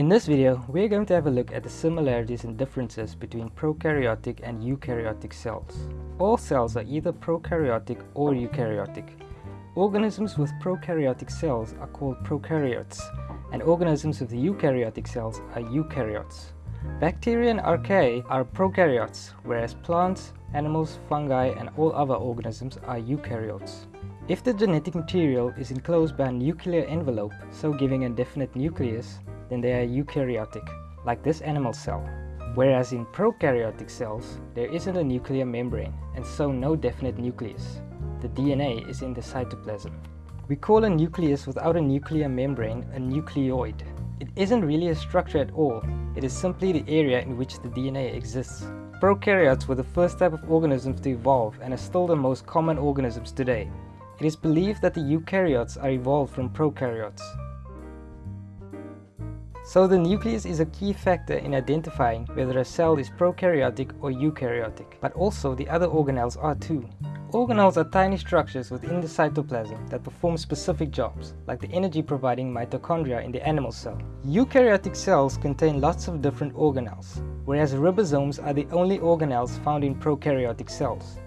In this video, we're going to have a look at the similarities and differences between prokaryotic and eukaryotic cells. All cells are either prokaryotic or eukaryotic. Organisms with prokaryotic cells are called prokaryotes, and organisms with eukaryotic cells are eukaryotes. Bacteria and archaea are prokaryotes, whereas plants, animals, fungi, and all other organisms are eukaryotes. If the genetic material is enclosed by a nuclear envelope, so giving a definite nucleus, then they are eukaryotic, like this animal cell. Whereas in prokaryotic cells, there isn't a nuclear membrane, and so no definite nucleus. The DNA is in the cytoplasm. We call a nucleus without a nuclear membrane a nucleoid. It isn't really a structure at all, it is simply the area in which the DNA exists. Prokaryotes were the first type of organisms to evolve and are still the most common organisms today. It is believed that the eukaryotes are evolved from prokaryotes. So the nucleus is a key factor in identifying whether a cell is prokaryotic or eukaryotic, but also the other organelles are too. Organelles are tiny structures within the cytoplasm that perform specific jobs, like the energy providing mitochondria in the animal cell. Eukaryotic cells contain lots of different organelles, whereas ribosomes are the only organelles found in prokaryotic cells.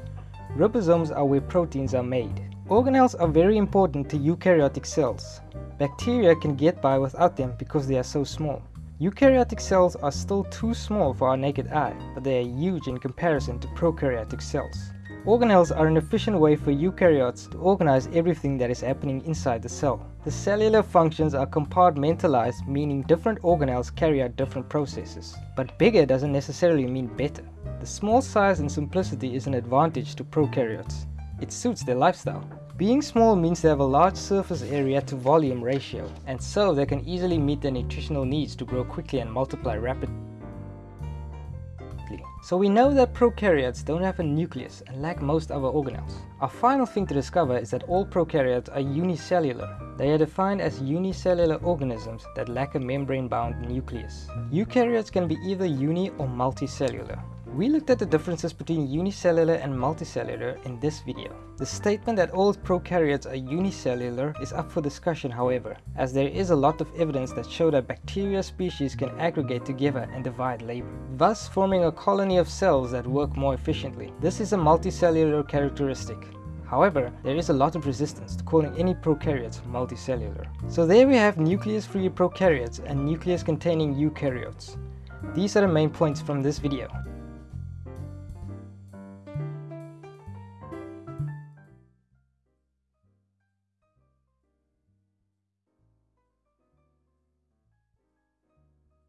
Ribosomes are where proteins are made. Organelles are very important to eukaryotic cells, Bacteria can get by without them because they are so small. Eukaryotic cells are still too small for our naked eye, but they are huge in comparison to prokaryotic cells. Organelles are an efficient way for eukaryotes to organize everything that is happening inside the cell. The cellular functions are compartmentalized, meaning different organelles carry out different processes. But bigger doesn't necessarily mean better. The small size and simplicity is an advantage to prokaryotes. It suits their lifestyle. Being small means they have a large surface area to volume ratio, and so they can easily meet their nutritional needs to grow quickly and multiply rapidly. So we know that prokaryotes don't have a nucleus and lack most other organelles. Our final thing to discover is that all prokaryotes are unicellular. They are defined as unicellular organisms that lack a membrane-bound nucleus. Eukaryotes can be either uni or multicellular. We looked at the differences between unicellular and multicellular in this video. The statement that all prokaryotes are unicellular is up for discussion however, as there is a lot of evidence that show that bacteria species can aggregate together and divide labor, thus forming a colony of cells that work more efficiently. This is a multicellular characteristic. However, there is a lot of resistance to calling any prokaryotes multicellular. So there we have nucleus-free prokaryotes and nucleus-containing eukaryotes. These are the main points from this video.